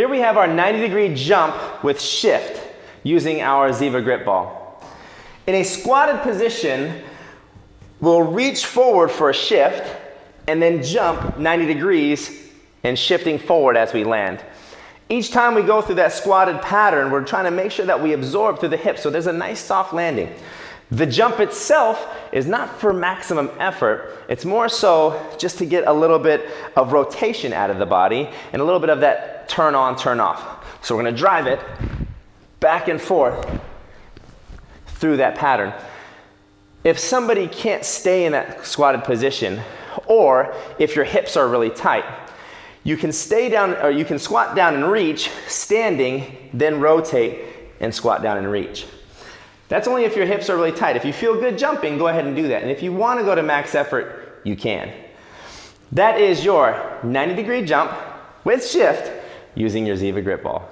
Here we have our 90 degree jump with shift using our Ziva grip ball. In a squatted position, we'll reach forward for a shift and then jump 90 degrees and shifting forward as we land. Each time we go through that squatted pattern, we're trying to make sure that we absorb through the hips so there's a nice soft landing. The jump itself is not for maximum effort. It's more so just to get a little bit of rotation out of the body and a little bit of that turn on, turn off. So we're gonna drive it back and forth through that pattern. If somebody can't stay in that squatted position, or if your hips are really tight, you can stay down, or you can squat down and reach, standing, then rotate and squat down and reach. That's only if your hips are really tight. If you feel good jumping, go ahead and do that. And if you want to go to max effort, you can. That is your 90 degree jump with shift using your Ziva grip ball.